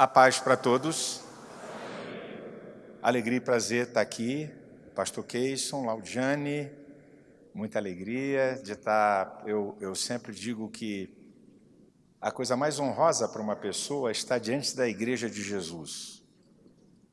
A paz para todos. Alegria e prazer estar aqui. Pastor Keyson, Laudiane, muita alegria de estar. Eu, eu sempre digo que a coisa mais honrosa para uma pessoa é estar diante da igreja de Jesus.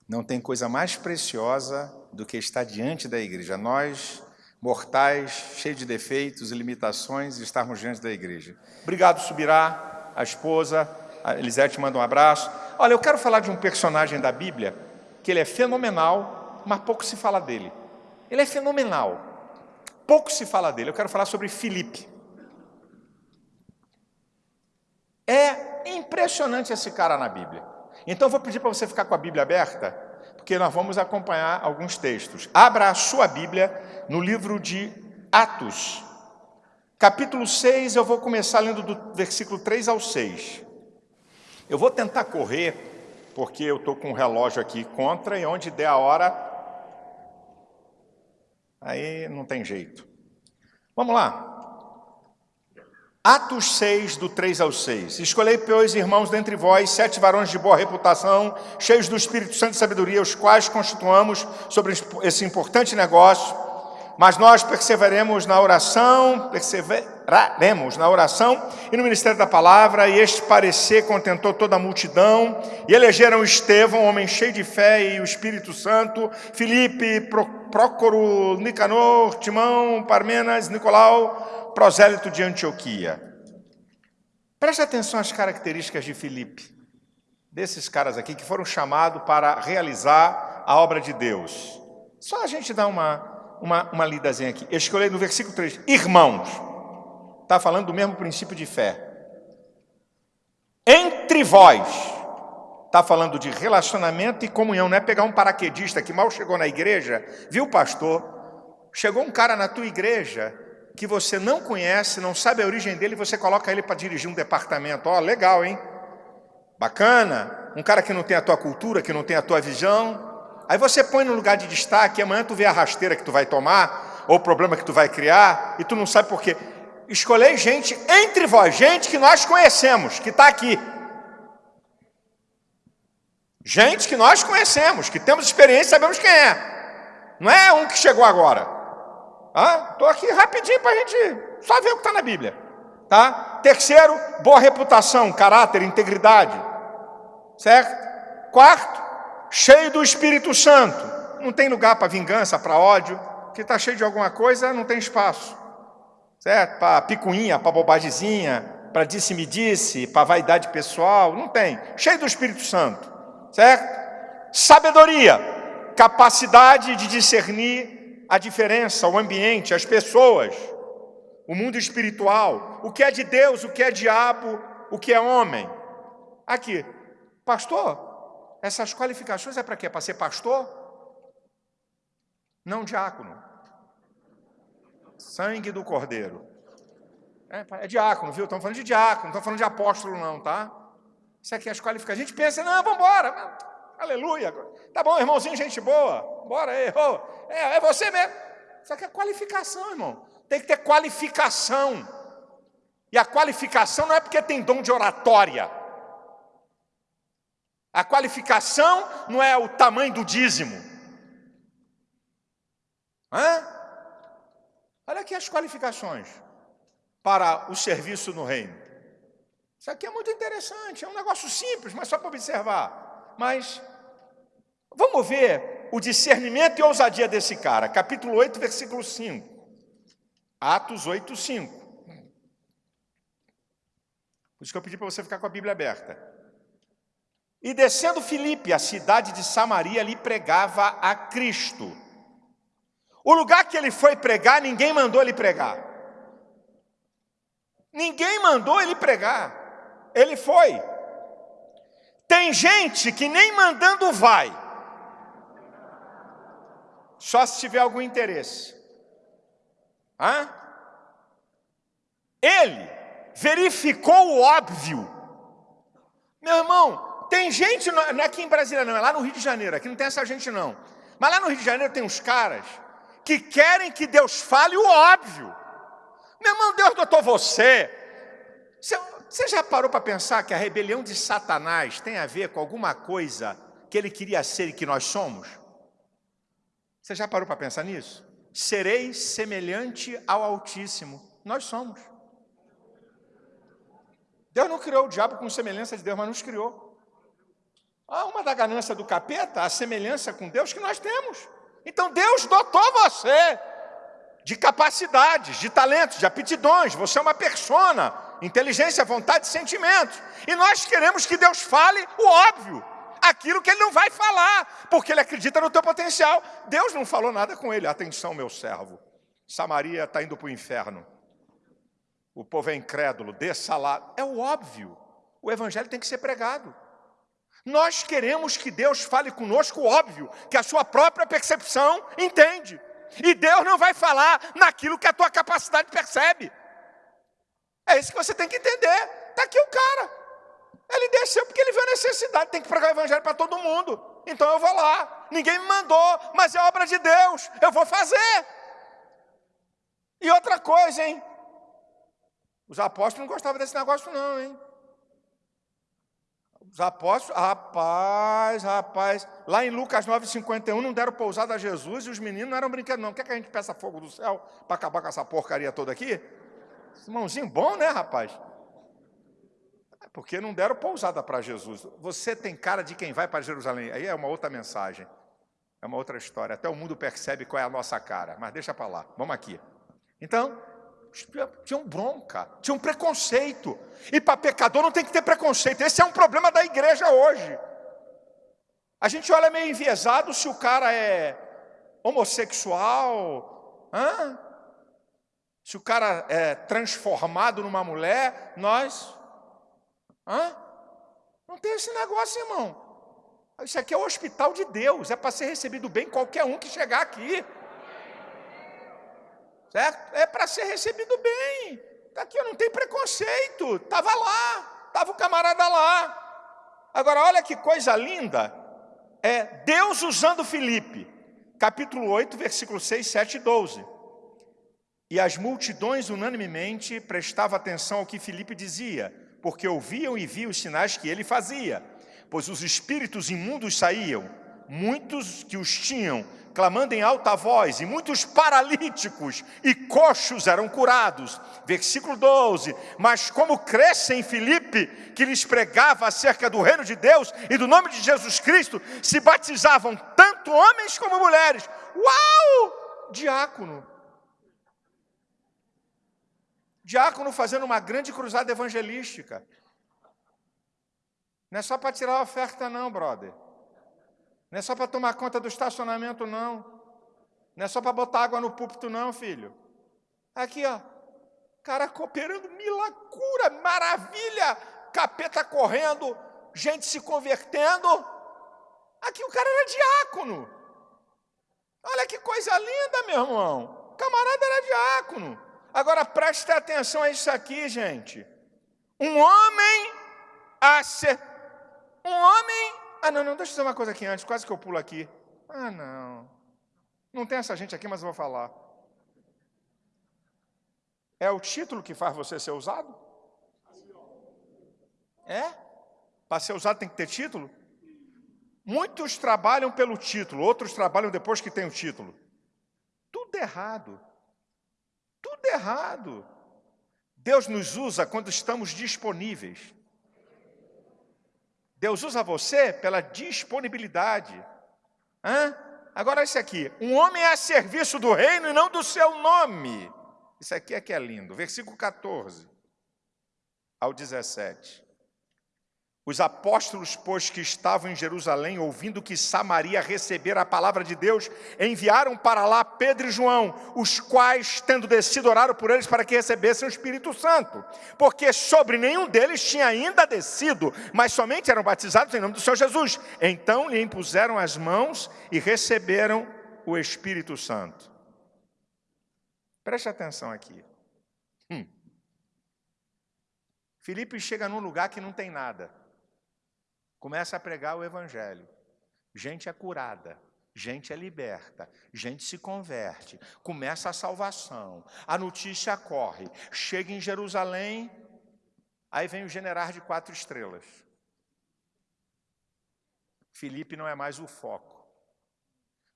Não tem coisa mais preciosa do que estar diante da igreja. Nós, mortais, cheios de defeitos e limitações, estarmos diante da igreja. Obrigado, Subirá, a esposa. A Elisete manda um abraço. Olha, eu quero falar de um personagem da Bíblia que ele é fenomenal, mas pouco se fala dele. Ele é fenomenal, pouco se fala dele. Eu quero falar sobre Filipe. É impressionante esse cara na Bíblia. Então, vou pedir para você ficar com a Bíblia aberta, porque nós vamos acompanhar alguns textos. Abra a sua Bíblia no livro de Atos, capítulo 6, eu vou começar lendo do versículo 3 ao 6. Eu vou tentar correr, porque eu estou com o relógio aqui contra, e onde der a hora, aí não tem jeito. Vamos lá. Atos 6, do 3 ao 6. Escolhei, pois, irmãos, dentre vós, sete varões de boa reputação, cheios do Espírito Santo e sabedoria, os quais constituamos sobre esse importante negócio mas nós perseveremos na oração, perseveraremos na oração e no ministério da palavra, e este parecer contentou toda a multidão, e elegeram Estevão, homem cheio de fé e o Espírito Santo, Filipe, Prócoro, Nicanor, Timão, Parmenas, Nicolau, prosélito de Antioquia. Preste atenção às características de Filipe, desses caras aqui que foram chamados para realizar a obra de Deus. Só a gente dá uma uma, uma lidazinha aqui. Eu escolhi no versículo 3, irmãos. Está falando do mesmo princípio de fé. Entre vós. Está falando de relacionamento e comunhão. Não é pegar um paraquedista que mal chegou na igreja, viu, pastor? Chegou um cara na tua igreja que você não conhece, não sabe a origem dele, e você coloca ele para dirigir um departamento. Ó, oh, legal, hein? Bacana. Um cara que não tem a tua cultura, que não tem a tua visão, Aí você põe no lugar de destaque, amanhã tu vê a rasteira que tu vai tomar, ou o problema que tu vai criar, e tu não sabe por quê. Escolhei gente entre vós, gente que nós conhecemos, que está aqui. Gente que nós conhecemos, que temos experiência, sabemos quem é. Não é um que chegou agora. Estou aqui rapidinho para a gente só ver o que está na Bíblia. Tá? Terceiro, boa reputação, caráter, integridade. Certo? Quarto, cheio do Espírito Santo. Não tem lugar para vingança, para ódio. Que está cheio de alguma coisa, não tem espaço. Certo? Para picuinha, para bobagemzinha, para disse-me-disse, para vaidade pessoal. Não tem. Cheio do Espírito Santo. Certo? Sabedoria, capacidade de discernir a diferença, o ambiente, as pessoas, o mundo espiritual, o que é de Deus, o que é diabo, o que é homem. Aqui, pastor, essas qualificações é para quê? Para ser pastor? Não diácono. Sangue do cordeiro. É, é diácono, viu? Estamos falando de diácono, não estamos falando de apóstolo, não, tá? Isso aqui é as qualificações. A gente pensa, não, vamos embora. Aleluia. Tá bom, irmãozinho, gente boa. Bora aí. Oh, é, é você mesmo. Isso aqui é qualificação, irmão. Tem que ter qualificação. E a qualificação não é porque tem dom de oratória. A qualificação não é o tamanho do dízimo. Hã? Olha aqui as qualificações para o serviço no reino. Isso aqui é muito interessante, é um negócio simples, mas só para observar. Mas vamos ver o discernimento e ousadia desse cara. Capítulo 8, versículo 5. Atos 8, 5. Por isso que eu pedi para você ficar com a Bíblia aberta. E descendo Filipe, a cidade de Samaria, lhe pregava a Cristo. O lugar que ele foi pregar, ninguém mandou ele pregar. Ninguém mandou ele pregar. Ele foi. Tem gente que nem mandando vai. Só se tiver algum interesse. Hã? Ele verificou o óbvio. Meu irmão, tem gente, não é aqui em Brasília não, é lá no Rio de Janeiro, aqui não tem essa gente não. Mas lá no Rio de Janeiro tem uns caras que querem que Deus fale o óbvio. Meu irmão, Deus dotou você. você você já parou para pensar que a rebelião de Satanás tem a ver com alguma coisa que ele queria ser e que nós somos? Você já parou para pensar nisso? Sereis semelhante ao Altíssimo. Nós somos. Deus não criou o diabo com semelhança de Deus, mas nos criou. Ah, uma da ganância do capeta, a semelhança com Deus que nós temos. Então Deus dotou você de capacidades, de talentos, de aptidões. Você é uma persona, inteligência, vontade e. E nós queremos que Deus fale o óbvio, aquilo que Ele não vai falar, porque Ele acredita no teu potencial. Deus não falou nada com ele. Atenção, meu servo. Samaria está indo para o inferno. O povo é incrédulo, desça lá. É o óbvio. O evangelho tem que ser pregado. Nós queremos que Deus fale conosco óbvio, que a sua própria percepção entende. E Deus não vai falar naquilo que a tua capacidade percebe. É isso que você tem que entender. Está aqui o cara. Ele desceu porque ele viu a necessidade. Tem que pregar o evangelho para todo mundo. Então eu vou lá. Ninguém me mandou, mas é obra de Deus. Eu vou fazer. E outra coisa, hein? Os apóstolos não gostavam desse negócio, não, hein? Os apóstolos, rapaz, rapaz, lá em Lucas 9,51 não deram pousada a Jesus e os meninos não eram brinquedos, não. Quer que a gente peça fogo do céu para acabar com essa porcaria toda aqui? Irmãozinho bom, né, rapaz? É porque não deram pousada para Jesus. Você tem cara de quem vai para Jerusalém. Aí é uma outra mensagem. É uma outra história. Até o mundo percebe qual é a nossa cara. Mas deixa para lá. Vamos aqui. Então, tinham bronca, tinham preconceito. E para pecador não tem que ter preconceito. Esse é um problema da igreja hoje. A gente olha meio enviesado se o cara é homossexual, hã? se o cara é transformado numa mulher, nós. Hã? Não tem esse negócio, irmão. Isso aqui é o hospital de Deus, é para ser recebido bem qualquer um que chegar aqui certo? É para ser recebido bem. Está aqui, não tem preconceito. Estava lá, estava o camarada lá. Agora, olha que coisa linda. É Deus usando Filipe. Capítulo 8, versículo 6, 7 e 12. E as multidões unanimemente prestavam atenção ao que Filipe dizia, porque ouviam e viam os sinais que ele fazia. Pois os espíritos imundos saíam, muitos que os tinham clamando em alta voz, e muitos paralíticos e coxos eram curados. Versículo 12: Mas como cresce em Filipe, que lhes pregava acerca do reino de Deus e do nome de Jesus Cristo, se batizavam tanto homens como mulheres. Uau! Diácono. Diácono fazendo uma grande cruzada evangelística. Não é só para tirar a oferta, não, brother. Não é só para tomar conta do estacionamento, não. Não é só para botar água no púlpito, não, filho. Aqui, ó. Cara cooperando, milagura, maravilha. Capeta correndo, gente se convertendo. Aqui o cara era diácono. Olha que coisa linda, meu irmão. O camarada era diácono. Agora preste atenção a isso aqui, gente. Um homem a ser. Um homem ah, não, não, deixa eu dizer uma coisa aqui antes, quase que eu pulo aqui. Ah, não. Não tem essa gente aqui, mas eu vou falar. É o título que faz você ser usado? É? Para ser usado tem que ter título? Muitos trabalham pelo título, outros trabalham depois que tem o título. Tudo errado. Tudo errado. Deus nos usa quando estamos disponíveis. Deus usa você pela disponibilidade. Hã? Agora, esse aqui: um homem é a serviço do reino e não do seu nome. Isso aqui é que é lindo. Versículo 14 ao 17. Os apóstolos, pois, que estavam em Jerusalém, ouvindo que Samaria recebera a palavra de Deus, enviaram para lá Pedro e João, os quais, tendo descido, oraram por eles para que recebessem o Espírito Santo, porque sobre nenhum deles tinha ainda descido, mas somente eram batizados em nome do Senhor Jesus. Então lhe impuseram as mãos e receberam o Espírito Santo. Preste atenção aqui. Hum. Filipe chega num lugar que não tem nada. Começa a pregar o evangelho. Gente é curada, gente é liberta, gente se converte, começa a salvação, a notícia corre, chega em Jerusalém, Aí vem o general de quatro estrelas. Felipe não é mais o foco.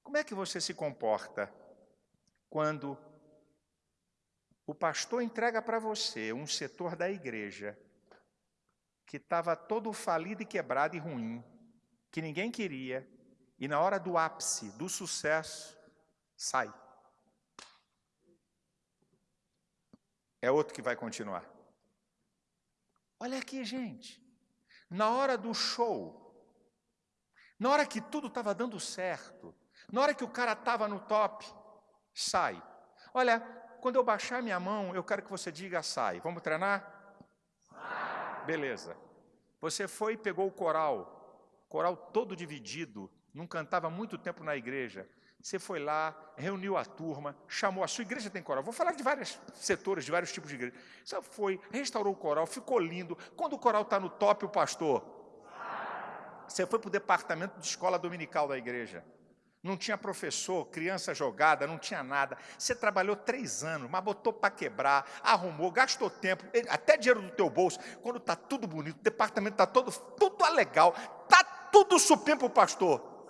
Como é que você se comporta quando o pastor entrega para você um setor da igreja que estava todo falido e quebrado e ruim, que ninguém queria, e na hora do ápice, do sucesso, sai. É outro que vai continuar. Olha aqui, gente. Na hora do show, na hora que tudo estava dando certo, na hora que o cara estava no top, sai. Olha, quando eu baixar minha mão, eu quero que você diga sai. Vamos treinar? Beleza. Você foi e pegou o coral, coral todo dividido, não cantava muito tempo na igreja. Você foi lá, reuniu a turma, chamou a sua igreja tem coral. Vou falar de vários setores, de vários tipos de igreja. Você foi, restaurou o coral, ficou lindo. Quando o coral está no top, o pastor. Você foi para o departamento de escola dominical da igreja. Não tinha professor, criança jogada, não tinha nada. Você trabalhou três anos, mas botou para quebrar, arrumou, gastou tempo, até dinheiro do teu bolso. Quando está tudo bonito, o departamento está todo, tudo legal, está tudo supimpo para o pastor.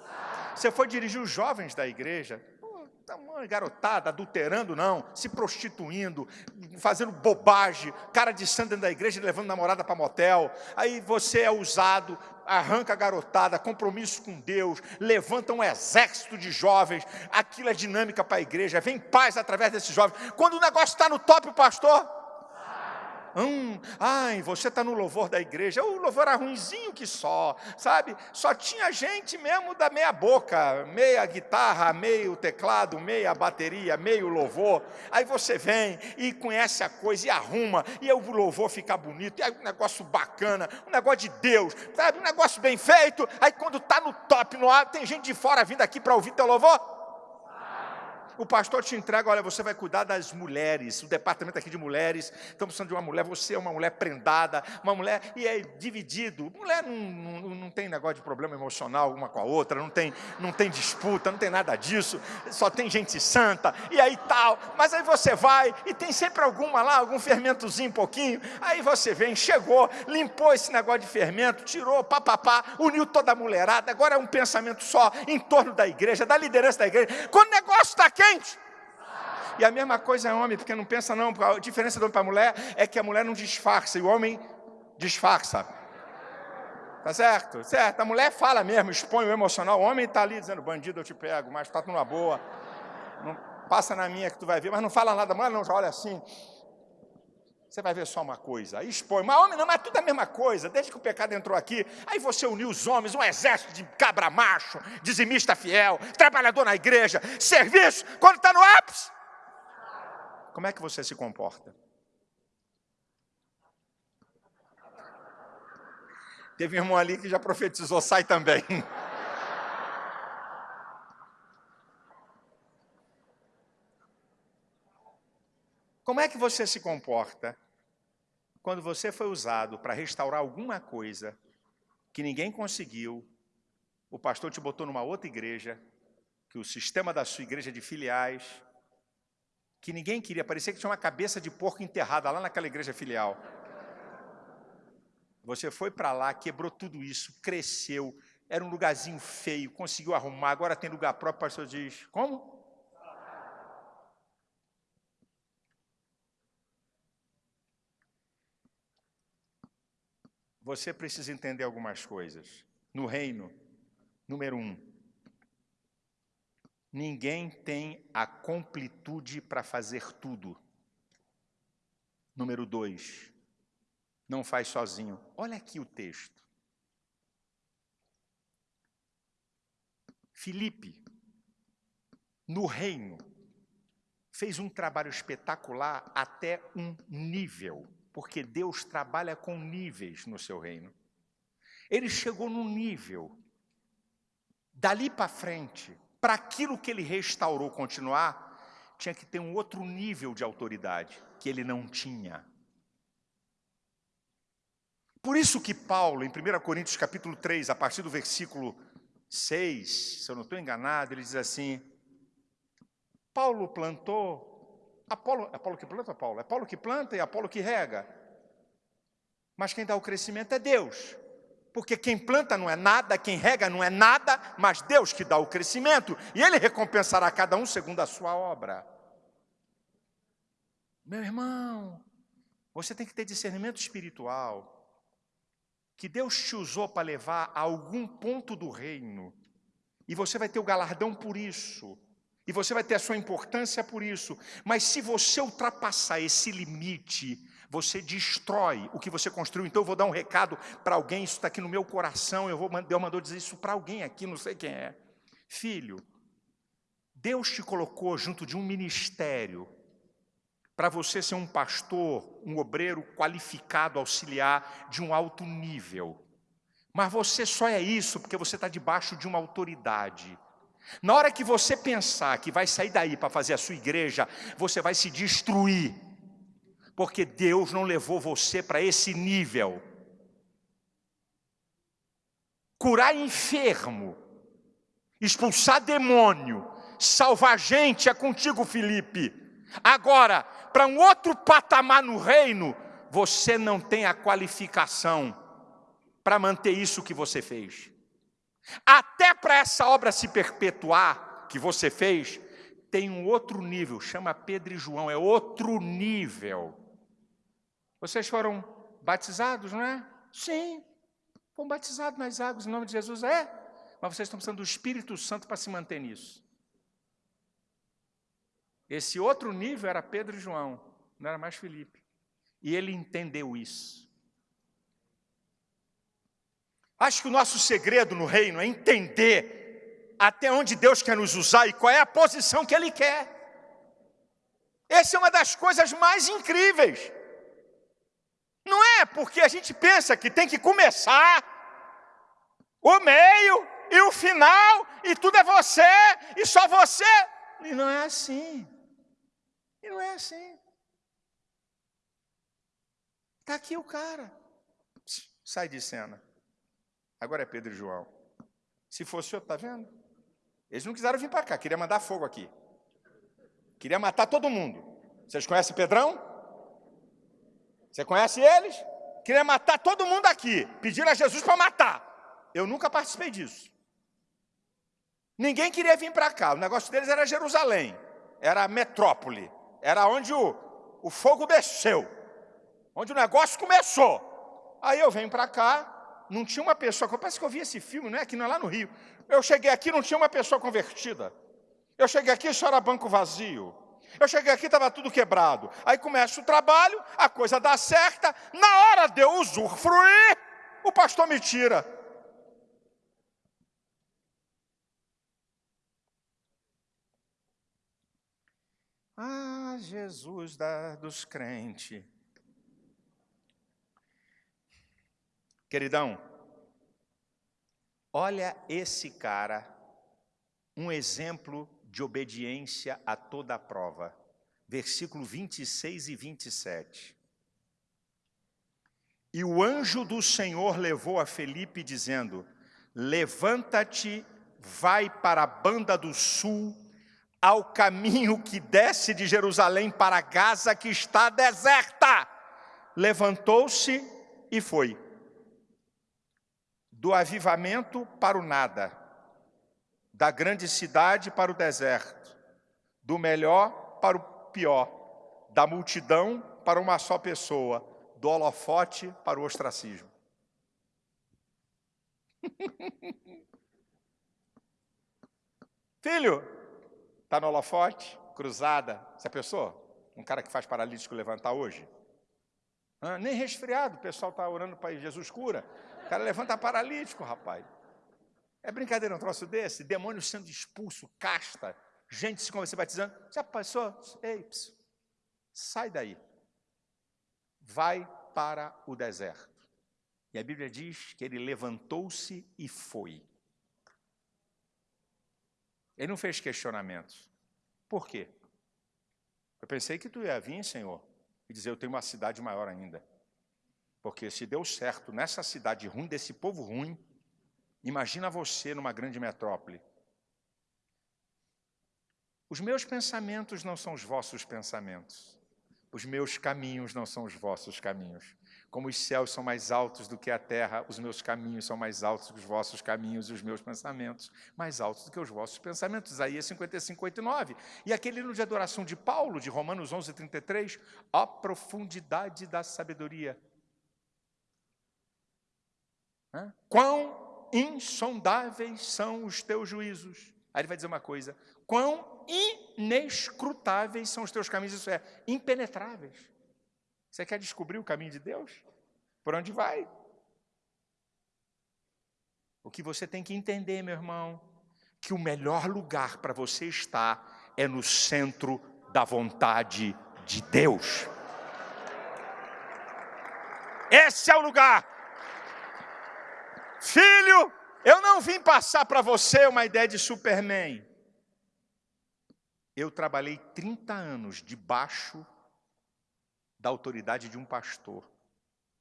Você foi dirigir os jovens da igreja, uma garotada, adulterando não, se prostituindo, fazendo bobagem, cara de santo dentro da igreja, levando namorada para motel. Aí você é usado, arranca a garotada, compromisso com Deus, levanta um exército de jovens, aquilo é dinâmica para a igreja, vem paz através desses jovens. Quando o negócio está no top, pastor, Hum, ai, você está no louvor da igreja. O louvor era ruimzinho que só, sabe? Só tinha gente mesmo da meia boca, meia guitarra, meio teclado, meia bateria, meio louvor. Aí você vem e conhece a coisa e arruma, e o louvor fica bonito, e é um negócio bacana, um negócio de Deus, sabe? Um negócio bem feito. Aí quando está no top, no ar, tem gente de fora vindo aqui para ouvir teu louvor o pastor te entrega, olha, você vai cuidar das mulheres, o departamento aqui de mulheres, estamos precisando de uma mulher, você é uma mulher prendada, uma mulher, e é dividido. Mulher não, não, não tem negócio de problema emocional uma com a outra, não tem, não tem disputa, não tem nada disso, só tem gente santa, e aí tal. Mas aí você vai, e tem sempre alguma lá, algum fermentozinho, um pouquinho, aí você vem, chegou, limpou esse negócio de fermento, tirou, papapá, uniu toda a mulherada, agora é um pensamento só em torno da igreja, da liderança da igreja. Quando o negócio está aqui, crente. E a mesma coisa é homem, porque não pensa não, a diferença do homem para a mulher é que a mulher não disfarça e o homem disfarça. Tá certo? Certo. A mulher fala mesmo, expõe o emocional. O homem está ali dizendo, bandido, eu te pego, mas está numa boa. Não, passa na minha que tu vai ver, mas não fala nada. A mulher não, já olha assim. Você vai ver só uma coisa. Aí expõe. Mas homem não, mas tudo é a mesma coisa. Desde que o pecado entrou aqui, aí você uniu os homens, um exército de cabra macho, dizimista fiel, trabalhador na igreja, serviço, quando está no ápice. Como é que você se comporta? Teve um irmão ali que já profetizou, sai também. Como é que você se comporta quando você foi usado para restaurar alguma coisa que ninguém conseguiu, o pastor te botou numa outra igreja, que o sistema da sua igreja de filiais, que ninguém queria, parecia que tinha uma cabeça de porco enterrada lá naquela igreja filial. Você foi para lá, quebrou tudo isso, cresceu, era um lugarzinho feio, conseguiu arrumar, agora tem lugar próprio, o pastor diz, como? Você precisa entender algumas coisas. No reino, número um, ninguém tem a completude para fazer tudo. Número dois, não faz sozinho. Olha aqui o texto. Filipe, no reino, fez um trabalho espetacular até um nível porque Deus trabalha com níveis no seu reino. Ele chegou num nível, dali para frente, para aquilo que ele restaurou continuar, tinha que ter um outro nível de autoridade, que ele não tinha. Por isso que Paulo, em 1 Coríntios capítulo 3, a partir do versículo 6, se eu não estou enganado, ele diz assim, Paulo plantou, Apolo, é Apolo que planta, Paulo? É Paulo que planta e Apolo que rega. Mas quem dá o crescimento é Deus. Porque quem planta não é nada, quem rega não é nada, mas Deus que dá o crescimento, e Ele recompensará cada um segundo a sua obra. Meu irmão, você tem que ter discernimento espiritual, que Deus te usou para levar a algum ponto do reino, e você vai ter o galardão por isso, e você vai ter a sua importância por isso, mas se você ultrapassar esse limite, você destrói o que você construiu. Então eu vou dar um recado para alguém, isso está aqui no meu coração, eu vou, Deus mandou dizer isso para alguém aqui, não sei quem é. Filho, Deus te colocou junto de um ministério para você ser um pastor, um obreiro qualificado, auxiliar de um alto nível. Mas você só é isso porque você está debaixo de uma autoridade. Na hora que você pensar que vai sair daí para fazer a sua igreja, você vai se destruir porque Deus não levou você para esse nível. Curar enfermo, expulsar demônio, salvar gente é contigo, Felipe. Agora, para um outro patamar no reino, você não tem a qualificação para manter isso que você fez. Até para essa obra se perpetuar que você fez, tem um outro nível, chama Pedro e João, é outro nível. Vocês foram batizados, não é? Sim, foram batizados nas águas em nome de Jesus, é? Mas vocês estão precisando do Espírito Santo para se manter nisso. Esse outro nível era Pedro e João, não era mais Felipe. E ele entendeu isso. Acho que o nosso segredo no reino é entender até onde Deus quer nos usar e qual é a posição que Ele quer. Essa é uma das coisas mais incríveis. Não é porque a gente pensa que tem que começar o meio e o final, e tudo é você, e só você. E não é assim. E não é assim. Está aqui o cara. Sai de cena. Agora é Pedro e João. Se fosse outro, está vendo? Eles não quiseram vir para cá, queria mandar fogo aqui. Queria matar todo mundo. Vocês conhecem Pedrão? Você conhece eles? Queria matar todo mundo aqui. Pediram a Jesus para matar. Eu nunca participei disso. Ninguém queria vir para cá. O negócio deles era Jerusalém. Era a metrópole. Era onde o, o fogo desceu. Onde o negócio começou. Aí eu venho para cá, não tinha uma pessoa. Parece que eu vi esse filme, não é? Aqui não é lá no Rio. Eu cheguei aqui, não tinha uma pessoa convertida. Eu cheguei aqui, só era banco vazio. Eu cheguei aqui, estava tudo quebrado. Aí começa o trabalho, a coisa dá certa. Na hora de eu usufruir, o pastor me tira. Ah, Jesus da, dos crentes. Queridão, olha esse cara, um exemplo de obediência a toda a prova. Versículo 26 e 27. E o anjo do Senhor levou a Felipe, dizendo: Levanta-te, vai para a banda do sul, ao caminho que desce de Jerusalém para Gaza, que está deserta. Levantou-se e foi. Do avivamento para o nada da grande cidade para o deserto, do melhor para o pior, da multidão para uma só pessoa, do holofote para o ostracismo. Filho, está no holofote, cruzada. Você pensou? Um cara que faz paralítico levantar hoje? Ah, nem resfriado, o pessoal está orando para Jesus cura. Cara levanta paralítico, rapaz. É brincadeira um troço desse? Demônio sendo expulso, casta, gente se convertendo, batizando. Já passou? Ei, ps, sai daí. Vai para o deserto. E a Bíblia diz que ele levantou-se e foi. Ele não fez questionamentos. Por quê? Eu pensei que tu ia vir, Senhor, e dizer, eu tenho uma cidade maior ainda. Porque se deu certo nessa cidade ruim, desse povo ruim, Imagina você numa grande metrópole. Os meus pensamentos não são os vossos pensamentos. Os meus caminhos não são os vossos caminhos. Como os céus são mais altos do que a terra, os meus caminhos são mais altos que os vossos caminhos, e os meus pensamentos mais altos do que os vossos pensamentos. Isaías 55, 8 e 9. E aquele hino de adoração de Paulo, de Romanos 11, 33, a profundidade da sabedoria. Quão insondáveis são os teus juízos. Aí ele vai dizer uma coisa: quão inescrutáveis são os teus caminhos, isso é, impenetráveis. Você quer descobrir o caminho de Deus? Por onde vai? O que você tem que entender, meu irmão, que o melhor lugar para você estar é no centro da vontade de Deus. Esse é o lugar. Filho, eu não vim passar para você uma ideia de Superman. Eu trabalhei 30 anos debaixo da autoridade de um pastor.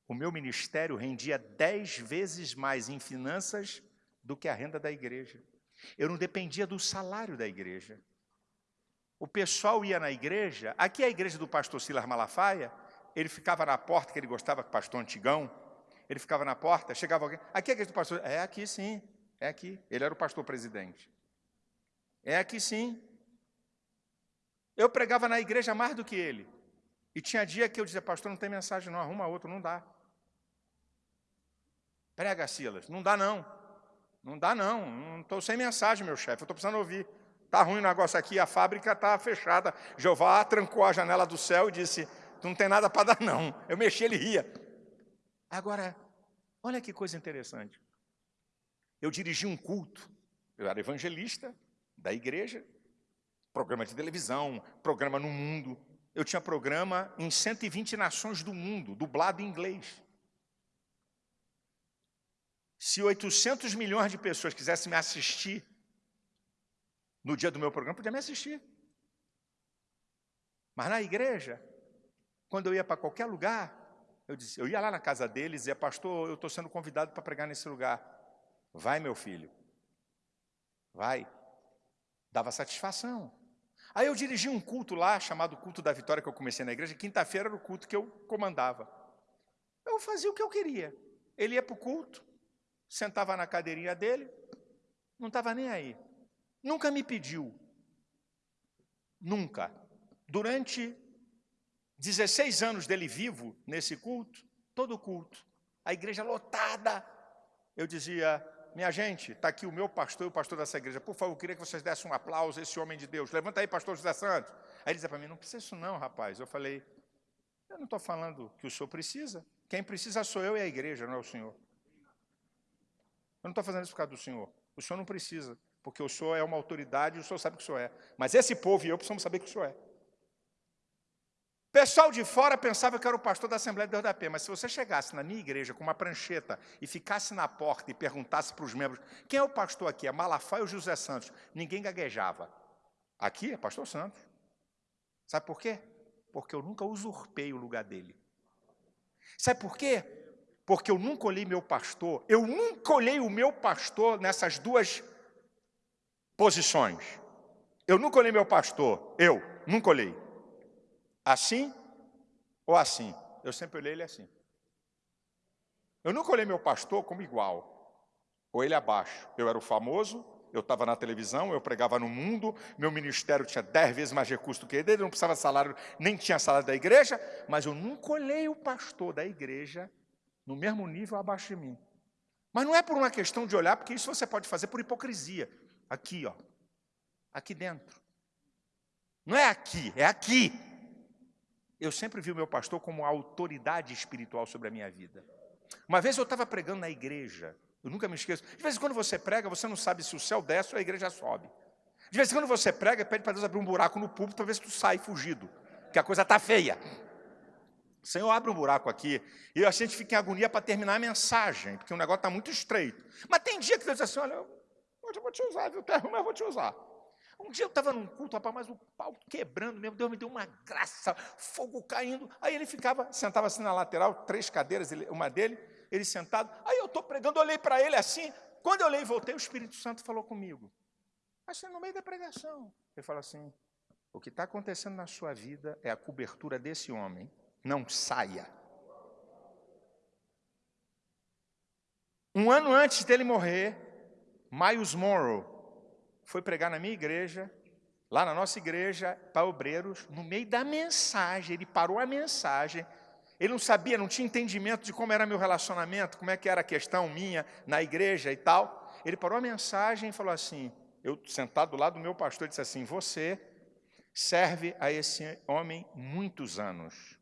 O meu ministério rendia dez vezes mais em finanças do que a renda da igreja. Eu não dependia do salário da igreja. O pessoal ia na igreja, aqui é a igreja do pastor Silas Malafaia, ele ficava na porta, que ele gostava, pastor antigão, ele ficava na porta, chegava alguém, aqui é a igreja do pastor, é aqui sim, é aqui, ele era o pastor presidente. É aqui sim. Eu pregava na igreja mais do que ele. E tinha dia que eu dizia, pastor, não tem mensagem não, arruma outro, não dá. Prega, Silas, não dá não. Não dá não, estou sem mensagem, meu chefe, estou precisando ouvir. Está ruim o negócio aqui, a fábrica está fechada. Jeová trancou a janela do céu e disse, tu não tem nada para dar não. Eu mexi, ele ria. Agora, olha que coisa interessante. Eu dirigi um culto, eu era evangelista da igreja, programa de televisão, programa no mundo, eu tinha programa em 120 nações do mundo, dublado em inglês. Se 800 milhões de pessoas quisessem me assistir no dia do meu programa, podia me assistir. Mas na igreja, quando eu ia para qualquer lugar, eu, disse, eu ia lá na casa deles e dizia, pastor, eu estou sendo convidado para pregar nesse lugar. Vai, meu filho. Vai. Dava satisfação. Aí eu dirigi um culto lá, chamado Culto da Vitória, que eu comecei na igreja. Quinta-feira era o culto que eu comandava. Eu fazia o que eu queria. Ele ia para o culto, sentava na cadeirinha dele, não estava nem aí. Nunca me pediu. Nunca. Durante 16 anos dele vivo nesse culto, todo culto, a igreja lotada, eu dizia, minha gente, está aqui o meu pastor e o pastor dessa igreja. Por favor, eu queria que vocês dessem um aplauso a esse homem de Deus. Levanta aí, pastor José Santos. Aí ele dizia para mim, não precisa isso não, rapaz. Eu falei, eu não estou falando que o senhor precisa. Quem precisa sou eu e a igreja, não é o senhor. Eu não estou fazendo isso por causa do senhor. O senhor não precisa, porque o senhor é uma autoridade e o senhor sabe que o senhor é. Mas esse povo e eu precisamos saber que o senhor é. Pessoal de fora pensava que era o pastor da Assembleia de Deus da Pé, mas se você chegasse na minha igreja com uma prancheta e ficasse na porta e perguntasse para os membros, quem é o pastor aqui? É Malafaia ou José Santos? Ninguém gaguejava. Aqui é pastor Santos. Sabe por quê? Porque eu nunca usurpei o lugar dele. Sabe por quê? Porque eu nunca olhei meu pastor, eu nunca olhei o meu pastor nessas duas posições. Eu nunca olhei meu pastor, eu nunca olhei. Assim ou assim? Eu sempre olhei ele assim. Eu nunca olhei meu pastor como igual, ou ele abaixo. Eu era o famoso, eu estava na televisão, eu pregava no mundo, meu ministério tinha dez vezes mais recurso do que ele, ele não precisava de salário, nem tinha salário da igreja, mas eu nunca olhei o pastor da igreja no mesmo nível abaixo de mim. Mas não é por uma questão de olhar, porque isso você pode fazer por hipocrisia. Aqui, ó. Aqui dentro. Não é aqui, é aqui. Eu sempre vi o meu pastor como autoridade espiritual sobre a minha vida. Uma vez eu estava pregando na igreja, eu nunca me esqueço. De vez em quando você prega, você não sabe se o céu desce ou a igreja sobe. De vez em quando você prega, pede para Deus abrir um buraco no púlpito para ver se tu sai fugido, que a coisa está feia. Senhor, abre um buraco aqui, e a gente fica em agonia para terminar a mensagem, porque o negócio está muito estreito. Mas tem dia que Deus diz assim, olha, hoje eu vou te usar, viu, mas eu vou te usar. Um dia eu estava num culto, rapaz, mas o pau quebrando mesmo, Deus me deu uma graça, fogo caindo. Aí ele ficava, sentava assim na lateral, três cadeiras, uma dele, ele sentado. Aí eu estou pregando, olhei para ele assim. Quando eu olhei e voltei, o Espírito Santo falou comigo. Assim, no meio da pregação. Ele falou assim: o que está acontecendo na sua vida é a cobertura desse homem. Não saia. Um ano antes dele morrer, Miles Monroe foi pregar na minha igreja, lá na nossa igreja, para obreiros, no meio da mensagem, ele parou a mensagem, ele não sabia, não tinha entendimento de como era meu relacionamento, como é que era a questão minha na igreja e tal. Ele parou a mensagem e falou assim, eu sentado do lado do meu pastor, disse assim, você serve a esse homem muitos anos.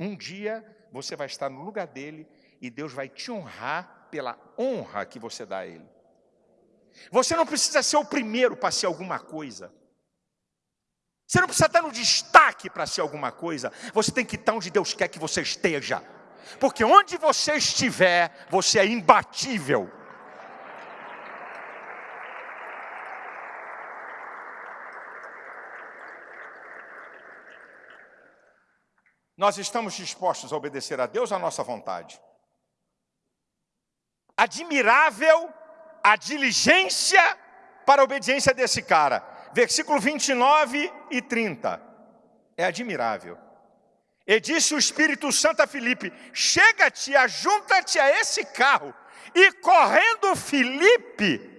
Um dia você vai estar no lugar dele e Deus vai te honrar pela honra que você dá a ele. Você não precisa ser o primeiro para ser alguma coisa. Você não precisa estar no destaque para ser alguma coisa. Você tem que estar onde Deus quer que você esteja. Porque onde você estiver, você é imbatível. Nós estamos dispostos a obedecer a Deus à nossa vontade. Admirável a diligência para a obediência desse cara. Versículo 29 e 30. É admirável. E disse o Espírito Santo a Filipe: Chega-te, ajunta-te a esse carro. E correndo Filipe,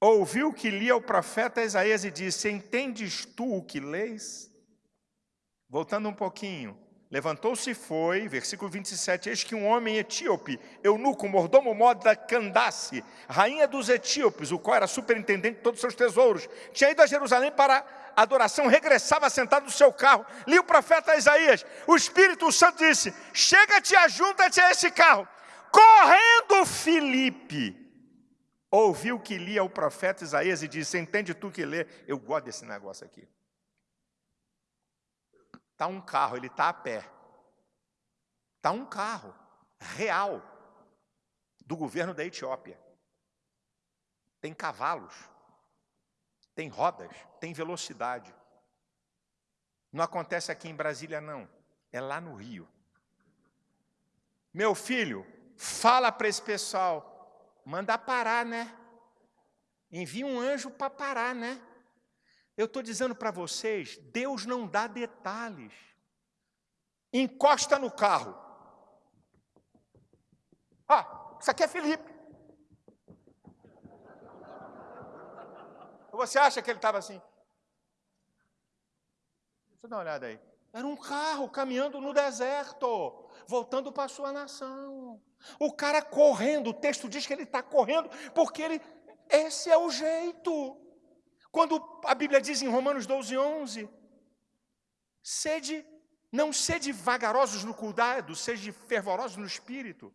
ouviu que lia o profeta Isaías e disse: Entendes tu o que leis? Voltando um pouquinho, levantou-se e foi, versículo 27, eis que um homem etíope, eunuco, mordomo moda Candace, rainha dos etíopes, o qual era superintendente de todos os seus tesouros, tinha ido a Jerusalém para adoração, regressava sentado no seu carro, li o profeta Isaías, o Espírito Santo disse, chega-te, ajunta-te a esse carro, correndo Filipe, ouviu que lia o profeta Isaías e disse, entende tu que lê, eu gosto desse negócio aqui, Está um carro, ele está a pé. Está um carro real do governo da Etiópia. Tem cavalos, tem rodas, tem velocidade. Não acontece aqui em Brasília, não. É lá no Rio. Meu filho, fala para esse pessoal, manda parar, né? Envia um anjo para parar, né? Eu estou dizendo para vocês, Deus não dá detalhes. Encosta no carro. Ah, isso aqui é Felipe. Você acha que ele estava assim? Deixa eu dar uma olhada aí. Era um carro caminhando no deserto, voltando para sua nação. O cara correndo, o texto diz que ele está correndo, porque ele, esse é o jeito. Quando a Bíblia diz em Romanos 12, 11, sede, não sede vagarosos no cuidado, sede fervorosos no espírito.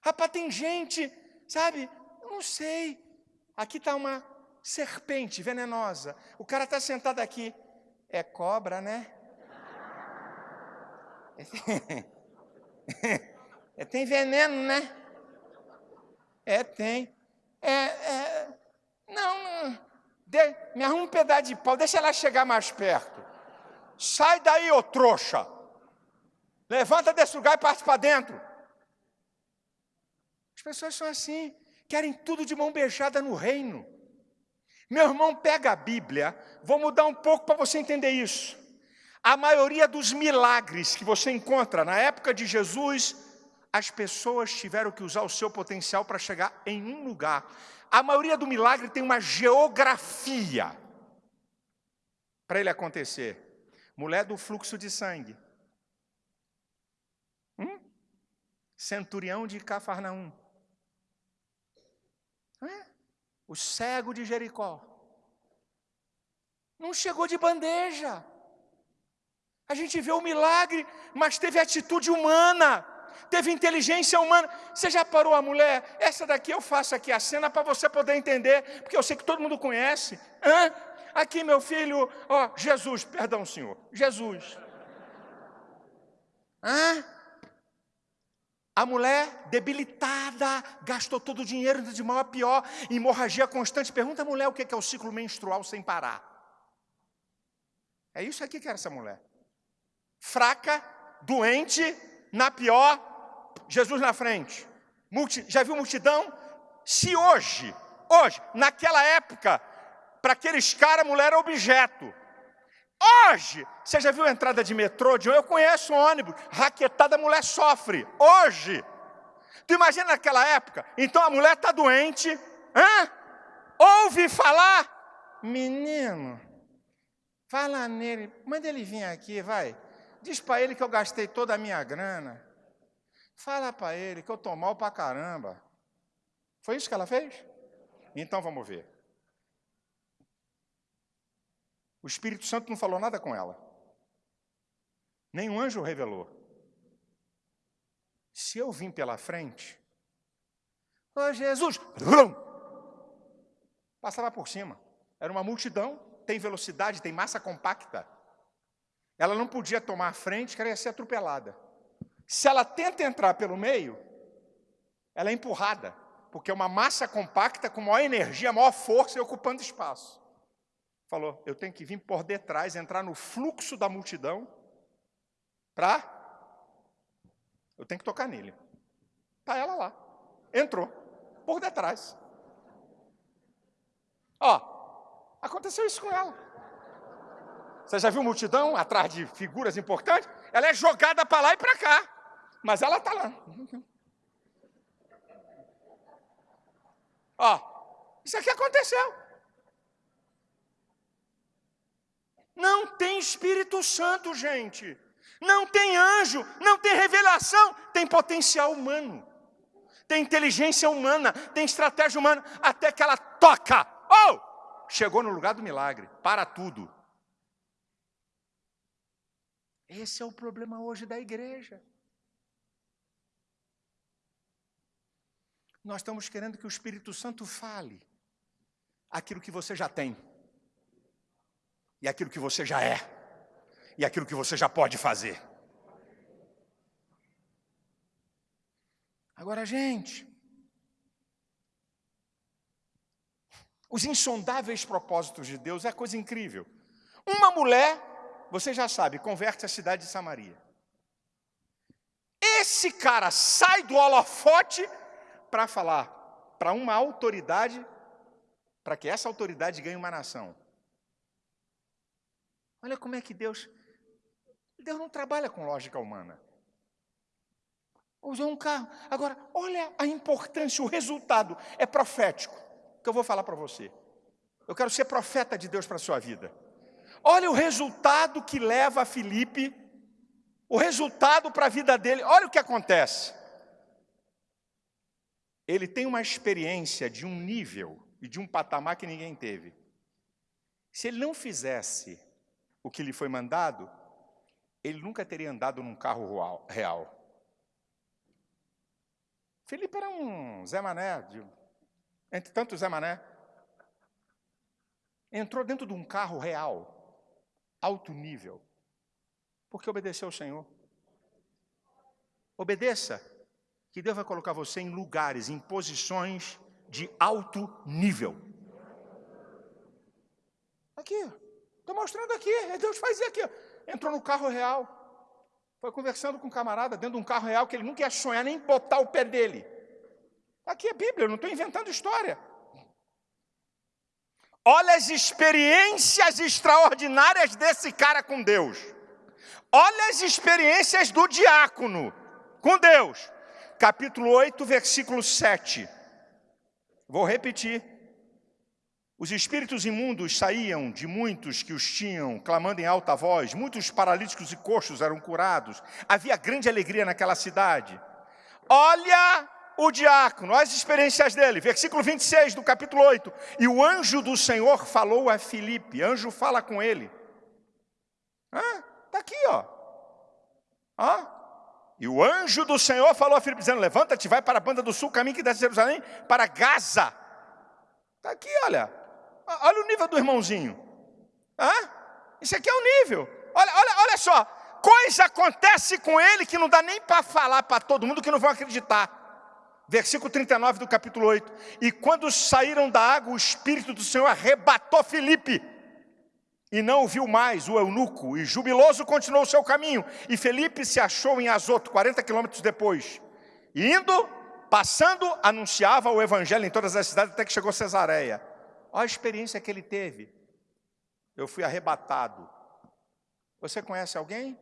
Rapaz, tem gente, sabe, eu não sei, aqui está uma serpente venenosa, o cara está sentado aqui, é cobra, né? É, tem veneno, né? É, tem. É, é, não, de, me arruma um pedaço de pau, deixa ela chegar mais perto. Sai daí, ô trouxa. Levanta desse lugar e parte para dentro. As pessoas são assim, querem tudo de mão beijada no reino. Meu irmão, pega a Bíblia, vou mudar um pouco para você entender isso. A maioria dos milagres que você encontra na época de Jesus, as pessoas tiveram que usar o seu potencial para chegar em um lugar. A maioria do milagre tem uma geografia para ele acontecer. Mulher do fluxo de sangue. Hum? Centurião de Cafarnaum. É? O cego de Jericó. Não chegou de bandeja. A gente vê o milagre, mas teve atitude humana teve inteligência humana. Você já parou a mulher? Essa daqui eu faço aqui a cena para você poder entender, porque eu sei que todo mundo conhece. Hã? Aqui, meu filho, ó, Jesus, perdão, senhor, Jesus. Hã? A mulher debilitada, gastou todo o dinheiro de mal a pior, hemorragia constante. Pergunta a mulher o que é o ciclo menstrual sem parar. É isso aqui que era essa mulher. Fraca, doente, na pior, Jesus na frente. Já viu multidão? Se hoje, hoje, naquela época, para aqueles caras, mulher era objeto. Hoje, você já viu a entrada de metrô? De, eu conheço um ônibus, raquetada, a mulher sofre. Hoje, Tu imagina naquela época? Então a mulher está doente, hã? ouve falar, menino, fala nele, manda ele vir aqui, vai. Diz para ele que eu gastei toda a minha grana. Fala para ele que eu estou mal para caramba. Foi isso que ela fez? Então vamos ver. O Espírito Santo não falou nada com ela. Nenhum anjo revelou. Se eu vim pela frente, ô Jesus, passava por cima. Era uma multidão, tem velocidade, tem massa compacta. Ela não podia tomar a frente, que ela ia ser atropelada. Se ela tenta entrar pelo meio, ela é empurrada, porque é uma massa compacta com maior energia, maior força e ocupando espaço. Falou, eu tenho que vir por detrás, entrar no fluxo da multidão, para eu tenho que tocar nele. Está ela lá. Entrou, por detrás. Ó, aconteceu isso com ela. Você já viu multidão atrás de figuras importantes? Ela é jogada para lá e para cá. Mas ela está lá. Ó, isso aqui aconteceu. Não tem Espírito Santo, gente. Não tem anjo, não tem revelação, tem potencial humano. Tem inteligência humana, tem estratégia humana, até que ela toca. Oh! Chegou no lugar do milagre, para tudo. Esse é o problema hoje da igreja. Nós estamos querendo que o Espírito Santo fale aquilo que você já tem, e aquilo que você já é, e aquilo que você já pode fazer. Agora, gente, os insondáveis propósitos de Deus é coisa incrível. Uma mulher você já sabe, converte a cidade de Samaria. Esse cara sai do holofote para falar para uma autoridade, para que essa autoridade ganhe uma nação. Olha como é que Deus. Deus não trabalha com lógica humana. Usou um carro. Agora, olha a importância, o resultado é profético. Que eu vou falar para você. Eu quero ser profeta de Deus para a sua vida. Olha o resultado que leva Felipe, o resultado para a vida dele. Olha o que acontece. Ele tem uma experiência de um nível e de um patamar que ninguém teve. Se ele não fizesse o que lhe foi mandado, ele nunca teria andado num carro real. Felipe era um Zé Mané, de, entre tantos Zé Mané. Entrou dentro de um carro real alto nível, porque obedeceu ao Senhor. Obedeça, que Deus vai colocar você em lugares, em posições de alto nível. Aqui, estou mostrando aqui, é Deus fazia aqui. Entrou no carro real, foi conversando com um camarada dentro de um carro real que ele nunca ia sonhar nem botar o pé dele. Aqui é Bíblia, eu não estou inventando história. Olha as experiências extraordinárias desse cara com Deus. Olha as experiências do diácono com Deus. Capítulo 8, versículo 7. Vou repetir. Os espíritos imundos saíam de muitos que os tinham, clamando em alta voz. Muitos paralíticos e coxos eram curados. Havia grande alegria naquela cidade. Olha o diácono, as experiências dele, versículo 26 do capítulo 8. E o anjo do Senhor falou a Filipe, anjo fala com ele. Ah, está aqui, ó. Ah, e o anjo do Senhor falou a Filipe, dizendo: Levanta-te, vai para a banda do sul, caminho que desce de Jerusalém, para Gaza. Está aqui, olha. Olha o nível do irmãozinho. Ah, isso aqui é o nível. Olha, olha, olha só. Coisa acontece com ele que não dá nem para falar para todo mundo que não vão acreditar. Versículo 39 do capítulo 8. E quando saíram da água, o Espírito do Senhor arrebatou Felipe. E não viu mais o eunuco, e jubiloso continuou seu caminho. E Felipe se achou em Azoto, 40 quilômetros depois. E indo, passando, anunciava o evangelho em todas as cidades, até que chegou Cesareia. Olha a experiência que ele teve. Eu fui arrebatado. Você conhece alguém?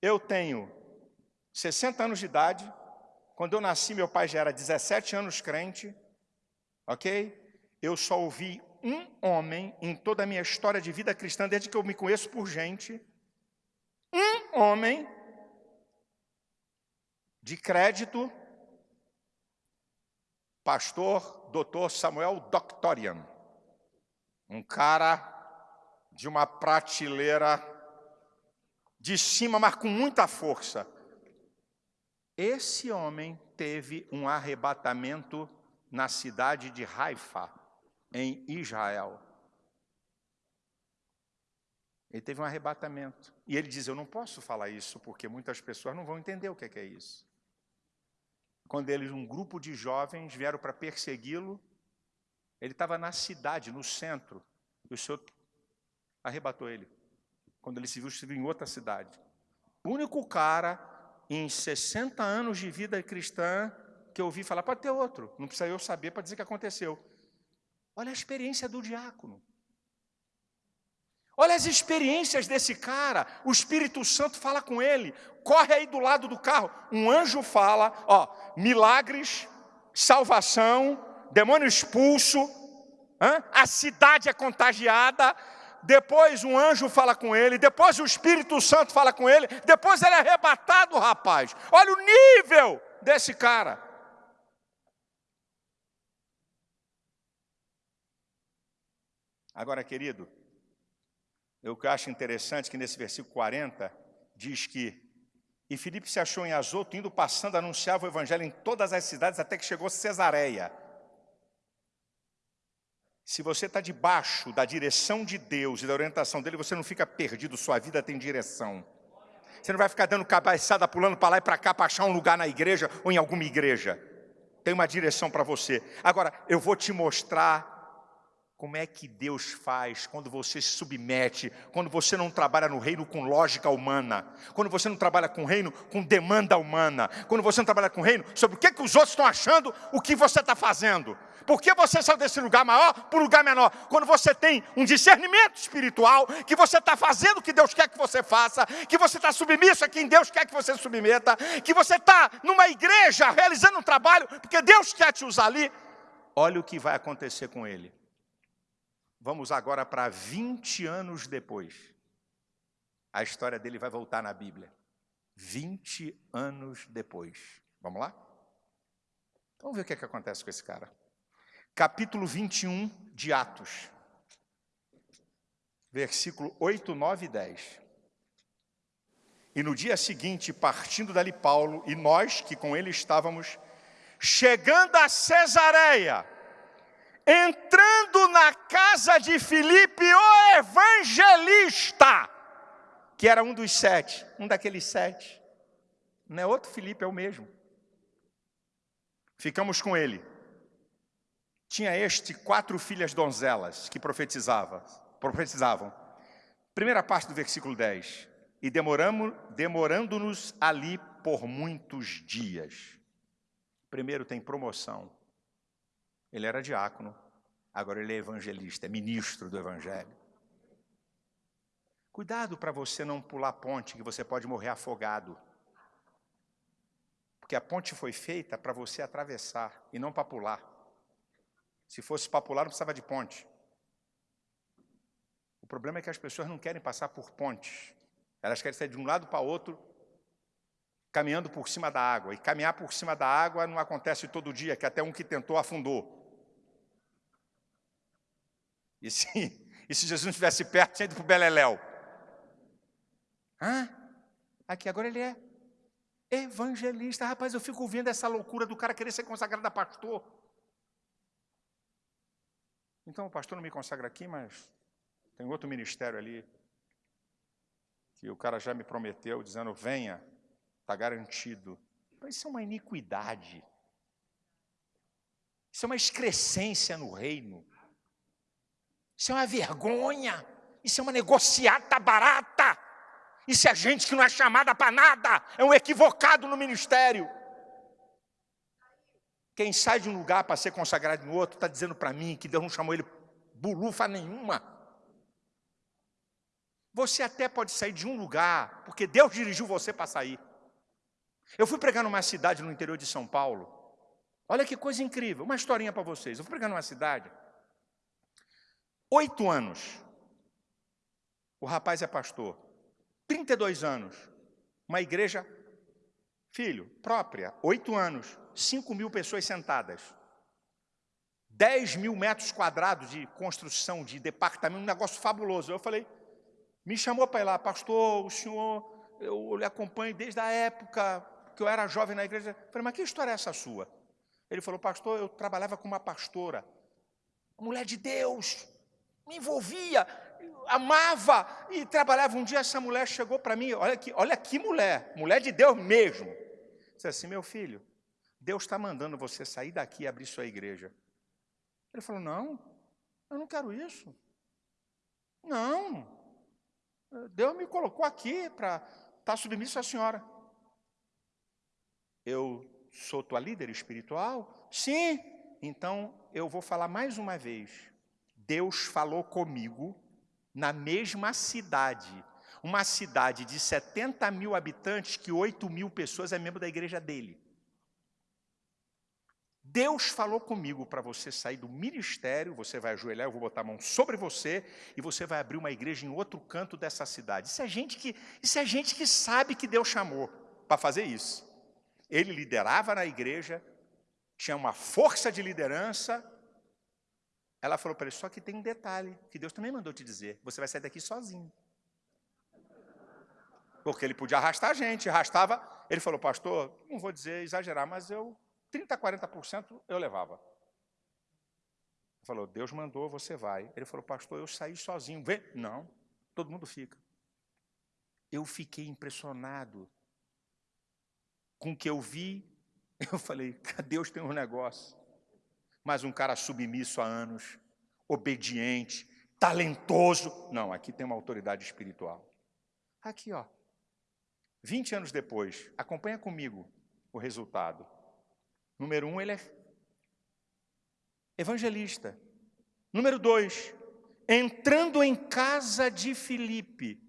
Eu tenho 60 anos de idade, Quando eu nasci, meu pai já era 17 anos crente, ok? Eu só ouvi um homem em toda a minha história de vida cristã, desde que eu me conheço por gente, um homem de crédito, pastor doutor Samuel Doctorian, um cara de uma prateleira de cima, mas com muita força. Esse homem teve um arrebatamento na cidade de Haifa, em Israel. Ele teve um arrebatamento. E ele diz: Eu não posso falar isso, porque muitas pessoas não vão entender o que é, isso. Quando eles, um grupo de jovens, vieram para persegui-lo, ele estava na cidade, no centro, e o Senhor arrebatou ele. Quando ele se viu, se viu em outra cidade. O único cara em 60 anos de vida cristã que eu ouvi falar, pode ter outro, não precisa eu saber para dizer que aconteceu. Olha a experiência do diácono. Olha as experiências desse cara. O Espírito Santo fala com ele. Corre aí do lado do carro. Um anjo fala, ó, milagres, salvação, demônio expulso, hein? a cidade é contagiada, depois um anjo fala com ele, depois o Espírito Santo fala com ele, depois ele é arrebatado, rapaz. Olha o nível desse cara. Agora, querido, eu acho interessante que nesse versículo 40 diz que e Filipe se achou em Azoto, indo passando, anunciava o evangelho em todas as cidades, até que chegou Cesareia. Se você está debaixo da direção de Deus e da orientação dele, você não fica perdido, sua vida tem direção. Você não vai ficar dando cabeçada, pulando para lá e para cá, para achar um lugar na igreja ou em alguma igreja. Tem uma direção para você. Agora, eu vou te mostrar como é que Deus faz quando você se submete, quando você não trabalha no reino com lógica humana, quando você não trabalha com o reino com demanda humana, quando você não trabalha com o reino sobre o que, que os outros estão achando, o que você está fazendo. Por que você saiu desse lugar maior para um lugar menor? Quando você tem um discernimento espiritual, que você está fazendo o que Deus quer que você faça, que você está submisso a quem Deus quer que você submeta, que você está numa igreja realizando um trabalho, porque Deus quer te usar ali, olha o que vai acontecer com ele. Vamos agora para 20 anos depois. A história dele vai voltar na Bíblia. 20 anos depois. Vamos lá? Vamos ver o que, é que acontece com esse cara. Capítulo 21 de Atos. Versículo 8, 9 e 10. E no dia seguinte, partindo dali Paulo, e nós que com ele estávamos, chegando a Cesareia, entrando na casa de Filipe, o evangelista, que era um dos sete, um daqueles sete. Não é outro Filipe, é o mesmo. Ficamos com ele. Tinha este quatro filhas donzelas que profetizavam. profetizavam. Primeira parte do versículo 10. E demorando-nos ali por muitos dias. Primeiro tem promoção. Ele era diácono, agora ele é evangelista, é ministro do evangelho. Cuidado para você não pular ponte, que você pode morrer afogado. Porque a ponte foi feita para você atravessar e não para pular. Se fosse para pular, não precisava de ponte. O problema é que as pessoas não querem passar por pontes. Elas querem sair de um lado para outro, caminhando por cima da água. E caminhar por cima da água não acontece todo dia, que até um que tentou afundou. E se, e se Jesus não estivesse perto, tinha ido para o Beleléu. Hã? Aqui, agora ele é evangelista. Rapaz, eu fico vendo essa loucura do cara querer ser consagrado a pastor. Então, o pastor não me consagra aqui, mas tem outro ministério ali que o cara já me prometeu, dizendo, venha, está garantido. Mas isso é uma iniquidade. Isso é uma excrescência no reino. Isso é uma vergonha. Isso é uma negociata barata. Isso é gente que não é chamada para nada. É um equivocado no ministério. Quem sai de um lugar para ser consagrado no outro está dizendo para mim que Deus não chamou ele bulufa nenhuma. Você até pode sair de um lugar, porque Deus dirigiu você para sair. Eu fui pregar numa cidade no interior de São Paulo. Olha que coisa incrível, uma historinha para vocês. Eu fui pregar numa cidade. Oito anos. O rapaz é pastor. 32 anos. Uma igreja, filho, própria. Oito anos. Cinco mil pessoas sentadas. 10 mil metros quadrados de construção, de departamento, um negócio fabuloso. Eu falei, me chamou para ir lá, pastor, o senhor, eu lhe acompanho desde a época que eu era jovem na igreja. Eu falei, mas que história é essa sua? Ele falou, pastor, eu trabalhava com uma pastora, mulher de Deus, me envolvia, amava e trabalhava. Um dia essa mulher chegou para mim, olha que, olha que mulher, mulher de Deus mesmo. Disse assim, meu filho, Deus está mandando você sair daqui e abrir sua igreja. Ele falou: Não, eu não quero isso. Não. Deus me colocou aqui para estar tá submisso à senhora. Eu sou tua líder espiritual? Sim. Então eu vou falar mais uma vez. Deus falou comigo na mesma cidade. Uma cidade de 70 mil habitantes, que 8 mil pessoas é membro da igreja dele. Deus falou comigo para você sair do ministério, você vai ajoelhar, eu vou botar a mão sobre você e você vai abrir uma igreja em outro canto dessa cidade. Isso é gente que, isso é gente que sabe que Deus chamou para fazer isso. Ele liderava na igreja, tinha uma força de liderança. Ela falou para ele, só que tem um detalhe, que Deus também mandou te dizer, você vai sair daqui sozinho. Porque ele podia arrastar a gente, arrastava. Ele falou, pastor, não vou dizer exagerar, mas eu 30%, 40% eu levava. Ele falou, Deus mandou, você vai. Ele falou, pastor, eu saí sozinho. Vê? Não, todo mundo fica. Eu fiquei impressionado com o que eu vi. Eu falei, Deus tem um negócio. Mas um cara submisso há anos, obediente, talentoso. Não, aqui tem uma autoridade espiritual. Aqui, ó. 20 anos depois, acompanha comigo o resultado. Número um, ele é evangelista. Número dois, entrando em casa de Filipe,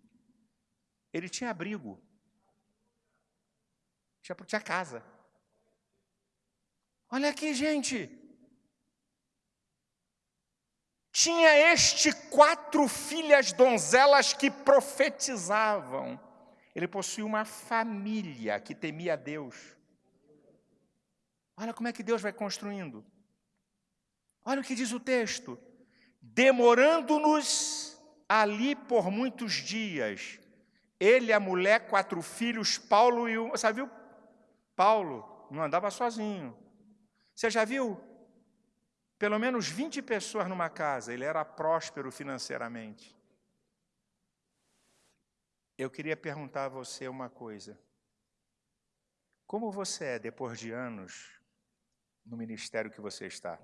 ele tinha abrigo, tinha, tinha casa. Olha aqui, gente. Tinha este quatro filhas donzelas que profetizavam. Ele possuía uma família que temia Deus. Olha como é que Deus vai construindo. Olha o que diz o texto. Demorando-nos ali por muitos dias, ele, a mulher, quatro filhos, Paulo e um. Você viu? Paulo não andava sozinho. Você já viu? Pelo menos 20 pessoas numa casa, ele era próspero financeiramente. Eu queria perguntar a você uma coisa. Como você é, depois de anos no ministério que você está?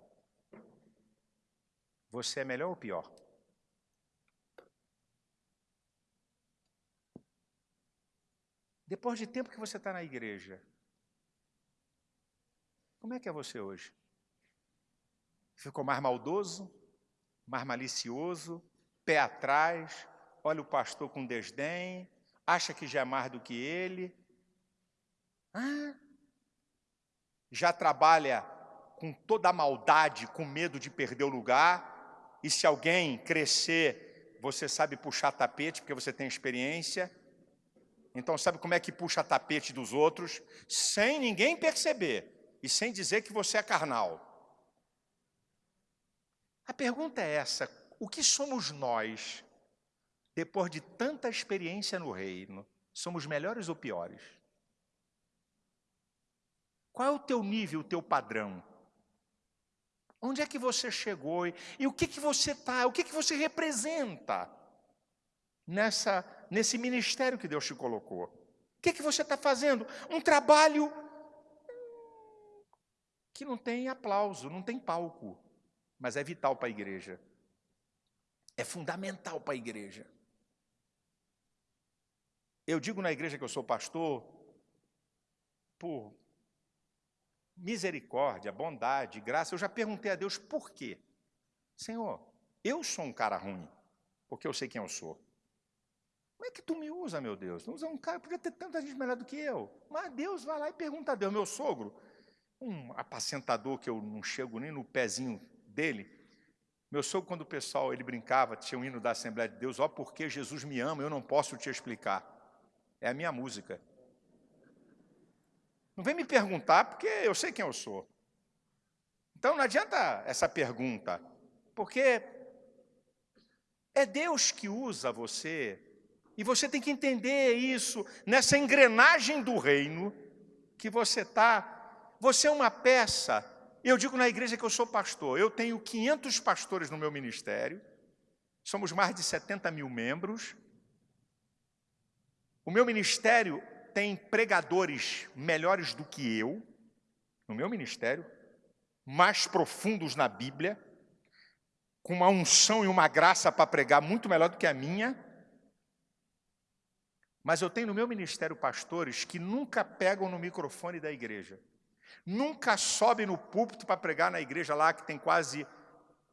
Você é melhor ou pior? Depois de tempo que você está na igreja, como é que é você hoje? Ficou mais maldoso, mais malicioso, pé atrás, olha o pastor com desdém, acha que já é mais do que ele. Já trabalha com toda a maldade, com medo de perder o lugar, e se alguém crescer, você sabe puxar tapete, porque você tem experiência, então sabe como é que puxa tapete dos outros, sem ninguém perceber, e sem dizer que você é carnal. A pergunta é essa, o que somos nós, depois de tanta experiência no reino, somos melhores ou piores? Qual é o teu nível, o teu padrão? Onde é que você chegou e, o que, que você está, o que, que você representa nessa, nesse ministério que Deus te colocou? O que, que você está fazendo? Um trabalho que não tem aplauso, não tem palco, mas é vital para a igreja. É fundamental para a igreja. Eu digo na igreja que eu sou pastor por misericórdia, bondade, graça. Eu já perguntei a Deus por quê. Senhor, eu sou um cara ruim, porque eu sei quem eu sou. Como é que tu me usa, meu Deus? Tu usa um cara, podia ter tanta gente melhor do que eu. Mas Deus vai lá e pergunta a Deus, meu sogro, um apacentador que eu não chego nem no pezinho dele. Meu sogro, quando o pessoal ele brincava, tinha um hino da Assembleia de Deus, ó, porque Jesus me ama, eu não posso te explicar. É a minha música. Não vem me perguntar, porque eu sei quem eu sou. Então não adianta essa pergunta, porque é Deus que usa você, e você tem que entender isso, nessa engrenagem do reino que você está. Você é uma peça. Eu digo na igreja que eu sou pastor, eu tenho 500 pastores no meu ministério, somos mais de 70 mil membros. O meu ministério tem pregadores melhores do que eu, no meu ministério, mais profundos na Bíblia, com uma unção e uma graça para pregar muito melhor do que a minha. Mas eu tenho no meu ministério pastores que nunca pegam no microfone da igreja, nunca sobem no púlpito para pregar na igreja lá que tem quase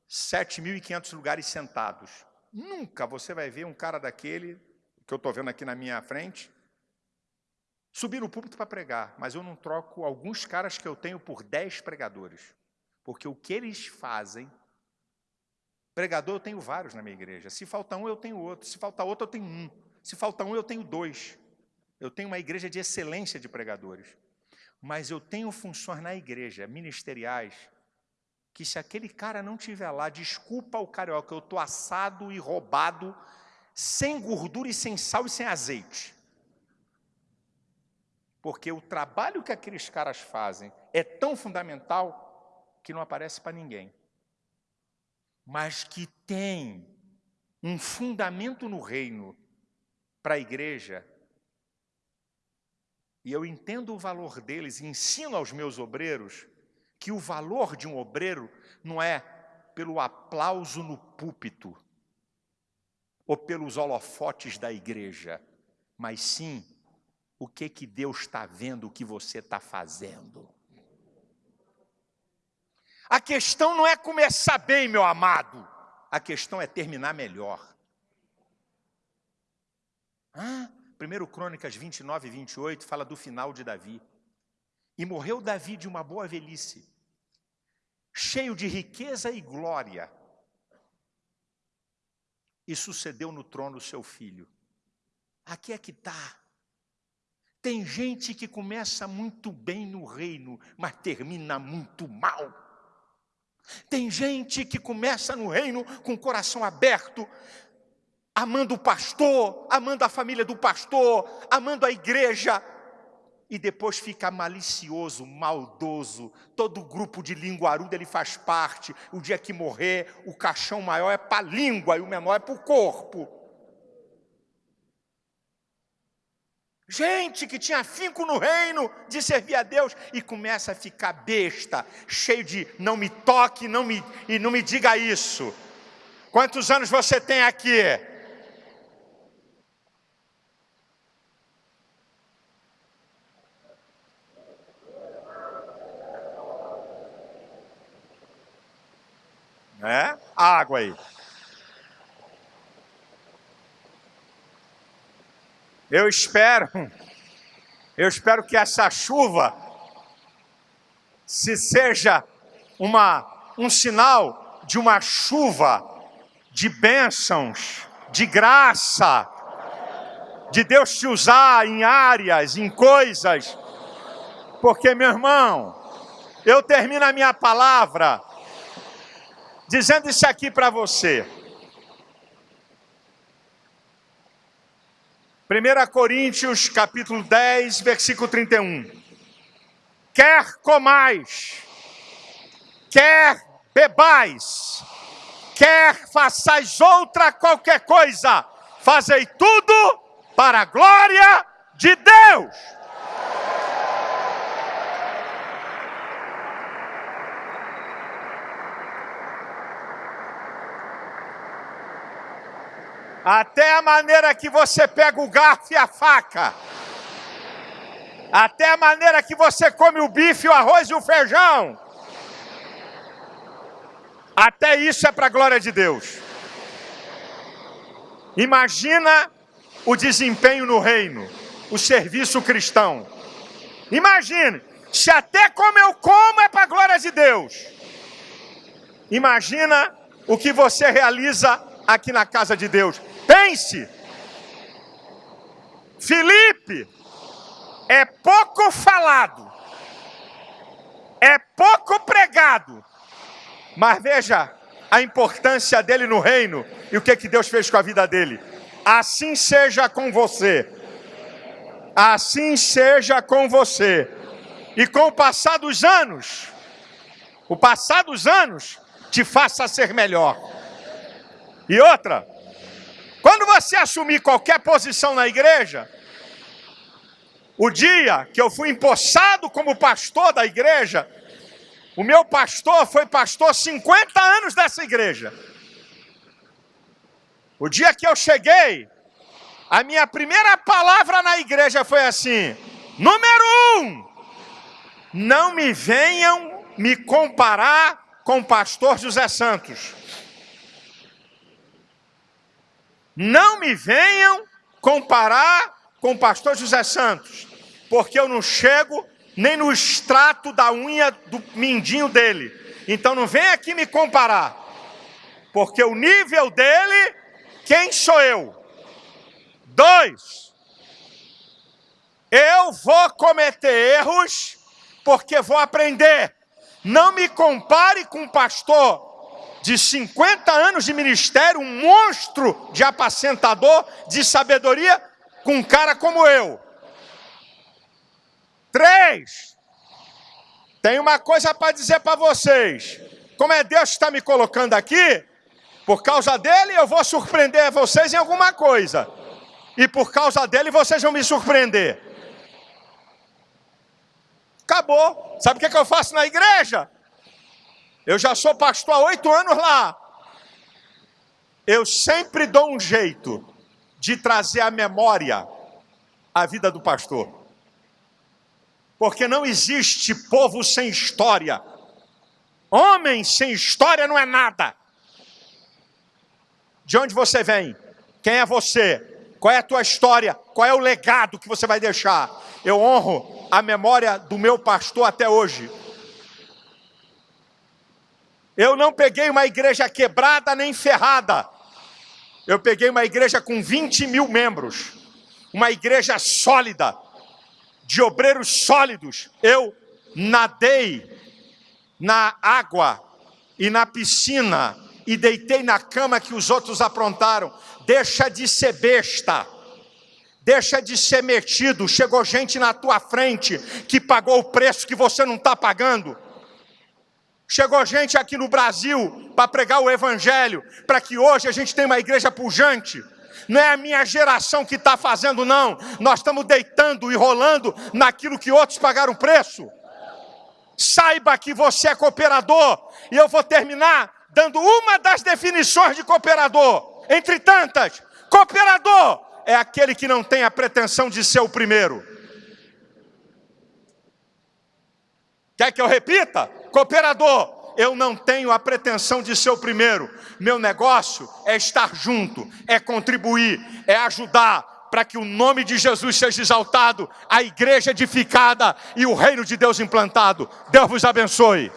7.500 lugares sentados. Nunca você vai ver um cara daquele, que eu estou vendo aqui na minha frente, subir no púlpito para pregar, mas eu não troco alguns caras que eu tenho por 10 pregadores. Porque o que eles fazem, pregador eu tenho vários na minha igreja. Se falta um, eu tenho outro. Se falta outro, eu tenho um. Se falta um, eu tenho dois. Eu tenho uma igreja de excelência de pregadores. Mas eu tenho funções na igreja, ministeriais, que se aquele cara não tiver lá, desculpa o carioca, eu estou assado e roubado, sem gordura e sem sal e sem azeite. Porque o trabalho que aqueles caras fazem é tão fundamental que não aparece para ninguém, mas que tem um fundamento no reino para a igreja, e eu entendo o valor deles e ensino aos meus obreiros que o valor de um obreiro não é pelo aplauso no púlpito ou pelos holofotes da igreja, mas sim o que que Deus está vendo o que você está fazendo. A questão não é começar bem, meu amado. A questão é terminar melhor. Ah, 1 Crônicas 29 e 28 fala do final de Davi. E morreu Davi de uma boa velhice, cheio de riqueza e glória. E sucedeu no trono seu filho. Aqui é que está. Tem gente que começa muito bem no reino, mas termina muito mal. Tem gente que começa no reino com o coração aberto, amando o pastor, amando a família do pastor, amando a igreja, e depois fica malicioso, maldoso. Todo grupo de linguaruda ele faz parte. O dia que morrer, o caixão maior é para a língua e o menor é para o corpo. Gente que tinha afinco no reino de servir a Deus e começa a ficar besta, cheio de não me toque não me, e não me diga isso. Quantos anos você tem aqui? É? Água aí. Eu espero, eu espero que essa chuva se seja uma, um sinal de uma chuva de bênçãos, de graça, de Deus te usar em áreas, em coisas, porque, meu irmão, eu termino a minha palavra dizendo isso aqui para você. 1 Coríntios capítulo 10, versículo 31. Quer comais, quer bebais, quer façais outra qualquer coisa, fazei tudo para a glória de Deus. Até a maneira que você pega o garfo e a faca. Até a maneira que você come o bife, o arroz e o feijão. Até isso é para a glória de Deus. Imagina o desempenho no reino, o serviço cristão. Imagine, se até como eu como é para a glória de Deus. Imagina o que você realiza aqui na casa de Deus. Pense. Felipe é pouco falado, é pouco pregado, mas veja a importância dele no reino e o que, que Deus fez com a vida dele. Assim seja com você, assim seja com você, e com o passar dos anos, o passar dos anos te faça ser melhor. E outra, quando você assumir qualquer posição na igreja, o dia que eu fui empossado como pastor da igreja, o meu pastor foi pastor 50 anos dessa igreja. O dia que eu cheguei, a minha primeira palavra na igreja foi assim: número um, não me venham me comparar com o pastor José Santos. Não me venham comparar com o pastor José Santos, porque eu não chego nem no extrato da unha do mindinho dele. Então não vem aqui me comparar, porque o nível dele, quem sou eu? Dois, eu vou cometer erros porque vou aprender. Não me compare com um pastor de 50 anos de ministério, um monstro de apacentador, de sabedoria, com um cara como eu. Três, tem uma coisa para dizer para vocês. Como é Deus que está me colocando aqui, por causa dele eu vou surpreender vocês em alguma coisa. E por causa dele vocês vão me surpreender. Acabou. Sabe o que, que eu faço na igreja? Eu já sou pastor há oito anos lá. Eu sempre dou um jeito de trazer à memória a vida do pastor. Porque não existe povo sem história. Homem sem história não é nada. De onde você vem? Quem é você? Qual é a tua história? Qual é o legado que você vai deixar? Eu honro a memória do meu pastor até hoje. Eu não peguei uma igreja quebrada nem ferrada. Eu peguei uma igreja com 20 mil membros. Uma igreja sólida, de obreiros sólidos. Eu nadei na água e na piscina e deitei na cama que os outros aprontaram. Deixa de ser besta. Deixa de ser metido. Chegou gente na tua frente que pagou o preço que você não está pagando. Chegou gente aqui no Brasil para pregar o Evangelho, para que hoje a gente tenha uma igreja pujante. Não é a minha geração que está fazendo, não. Nós estamos deitando e rolando naquilo que outros pagaram preço. Saiba que você é cooperador. E eu vou terminar dando uma das definições de cooperador. Entre tantas, cooperador é aquele que não tem a pretensão de ser o primeiro. Quer que eu repita? Cooperador, eu não tenho a pretensão de ser o primeiro. Meu negócio é estar junto, é contribuir, é ajudar para que o nome de Jesus seja exaltado, a igreja edificada e o reino de Deus implantado. Deus vos abençoe.